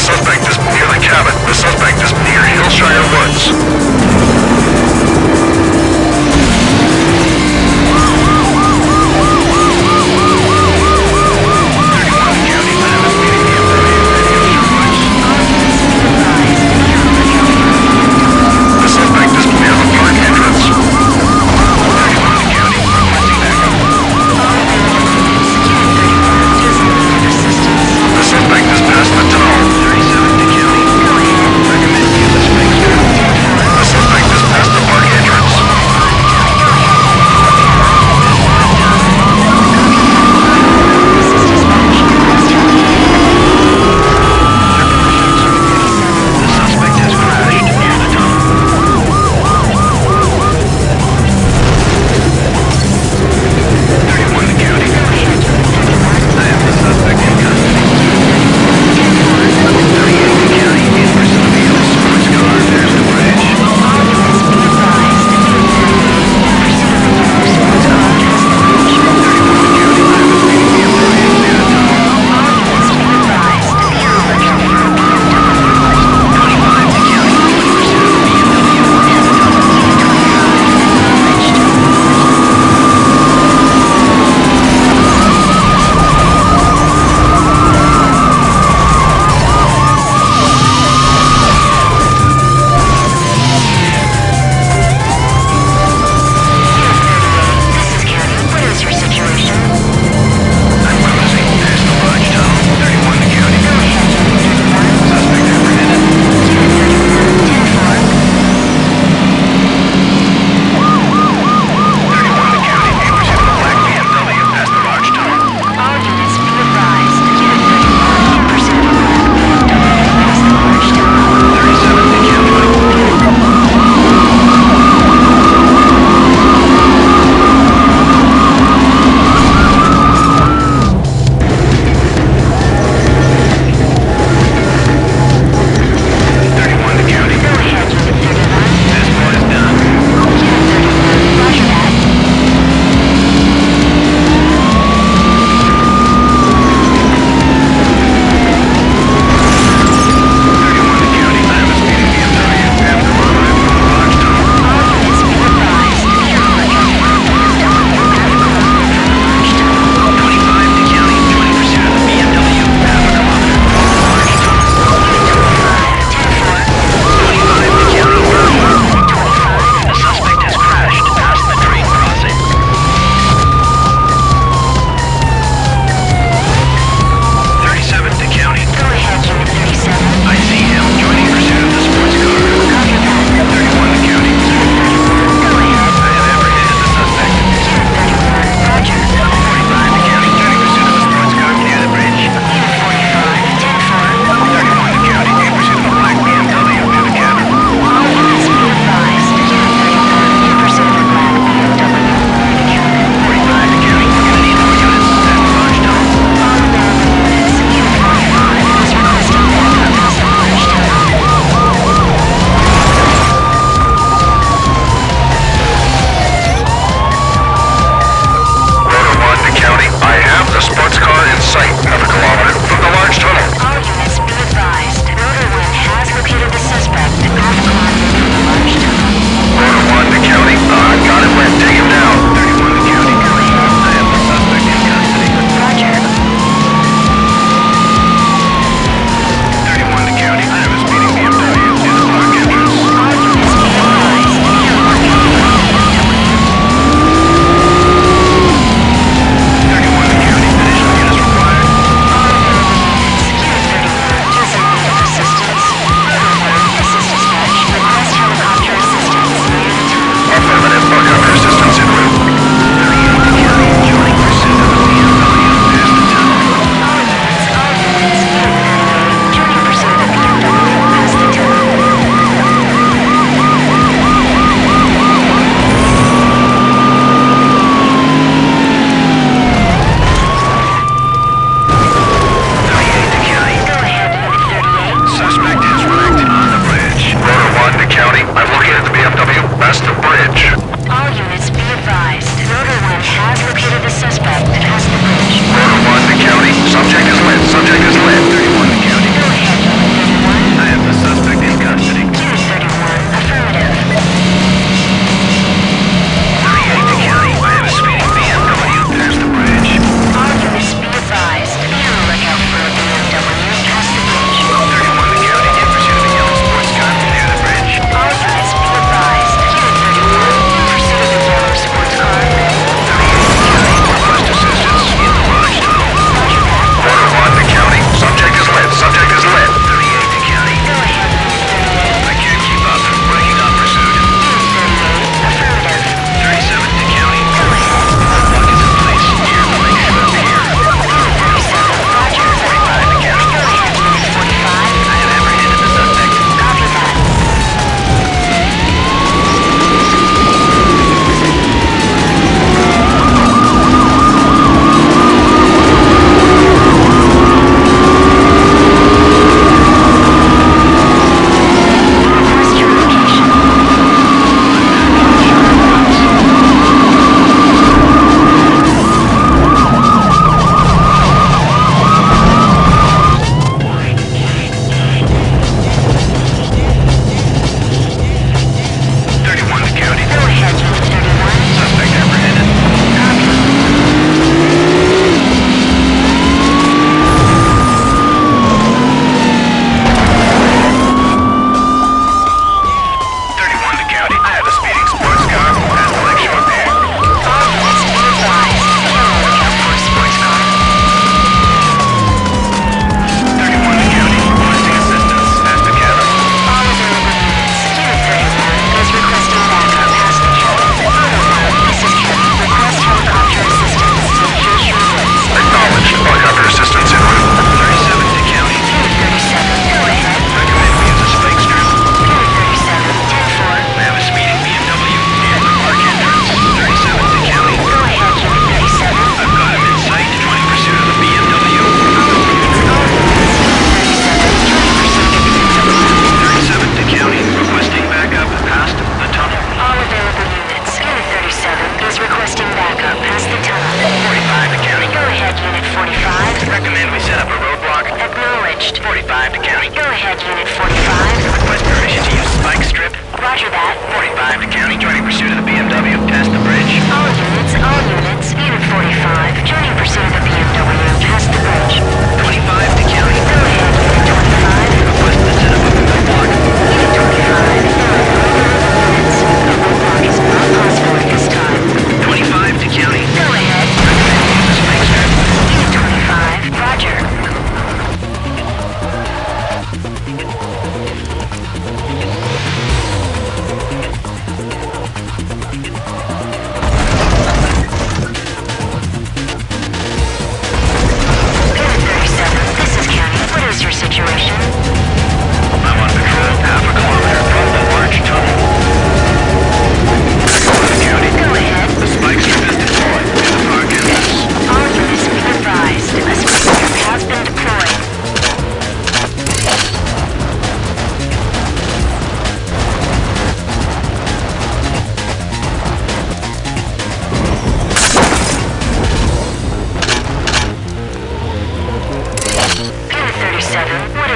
suspect is near the cabin. The suspect is near Hillshire Woods.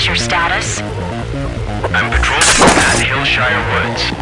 What is your status? I'm patrolling at Hillshire Woods.